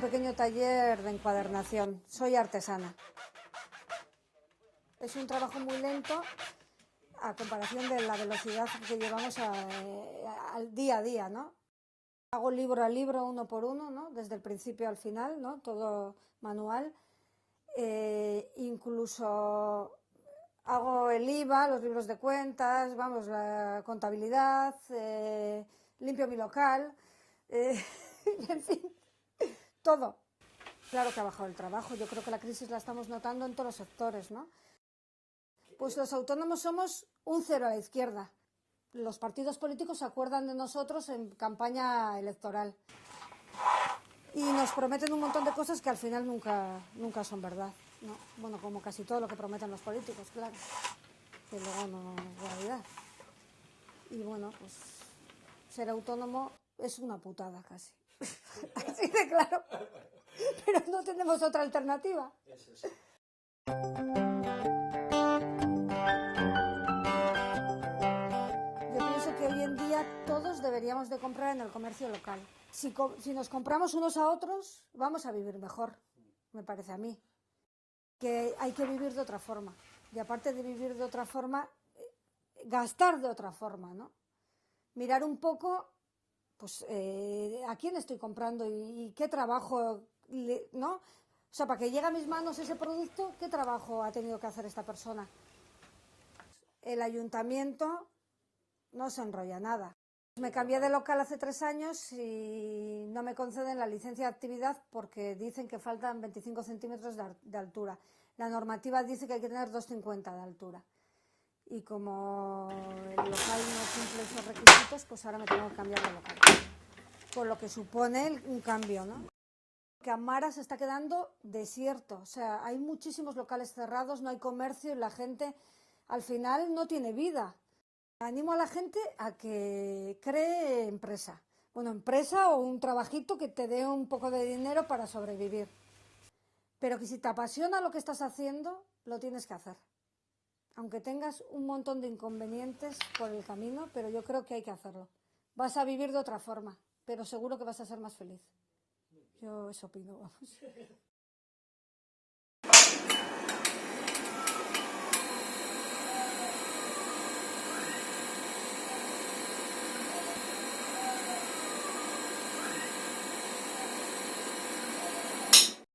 pequeño taller de encuadernación. Soy artesana. Es un trabajo muy lento a comparación de la velocidad que llevamos al día a día, ¿no? Hago libro a libro, uno por uno, ¿no? Desde el principio al final, ¿no? Todo manual. Eh, incluso hago el IVA, los libros de cuentas, vamos, la contabilidad, eh, limpio mi local, eh, en fin, todo. Claro que ha bajado el trabajo, yo creo que la crisis la estamos notando en todos los sectores, ¿no? Pues los autónomos somos un cero a la izquierda. Los partidos políticos se acuerdan de nosotros en campaña electoral. Y nos prometen un montón de cosas que al final nunca, nunca son verdad. Bueno, como casi todo lo que prometen los políticos, claro. Que luego no es realidad. Y bueno, pues ser autónomo es una putada casi. Así de claro. Pero no tenemos otra alternativa. hoy en día todos deberíamos de comprar en el comercio local. Si, si, nos compramos unos a otros, vamos a vivir mejor, me parece a mí. Que hay que vivir de otra forma. Y aparte de vivir de otra forma, eh, gastar de otra forma, ¿no? Mirar un poco, pues, eh, a quién estoy comprando y, y qué trabajo, ¿no? O sea, para que llegue a mis manos ese producto, ¿qué trabajo ha tenido que hacer esta persona? El ayuntamiento no se enrolla nada. Me cambié de local hace tres años y no me conceden la licencia de actividad porque dicen que faltan 25 centímetros de, altura. La normativa dice que hay que tener 2,50 de altura. Y como el local no cumple esos requisitos, pues ahora me tengo que cambiar de local. Con lo que supone un cambio, ¿no? Que se está quedando desierto. O sea, hay muchísimos locales cerrados, no hay comercio y la gente al final no tiene vida. Animo a la gente a que cree empresa. Bueno, empresa o un trabajito que te dé un poco de dinero para sobrevivir. Pero que si te apasiona lo que estás haciendo, lo tienes que hacer. Aunque tengas un montón de inconvenientes por el camino, pero yo creo que hay que hacerlo. Vas a vivir de otra forma, pero seguro que vas a ser más feliz. Yo eso opino, vamos.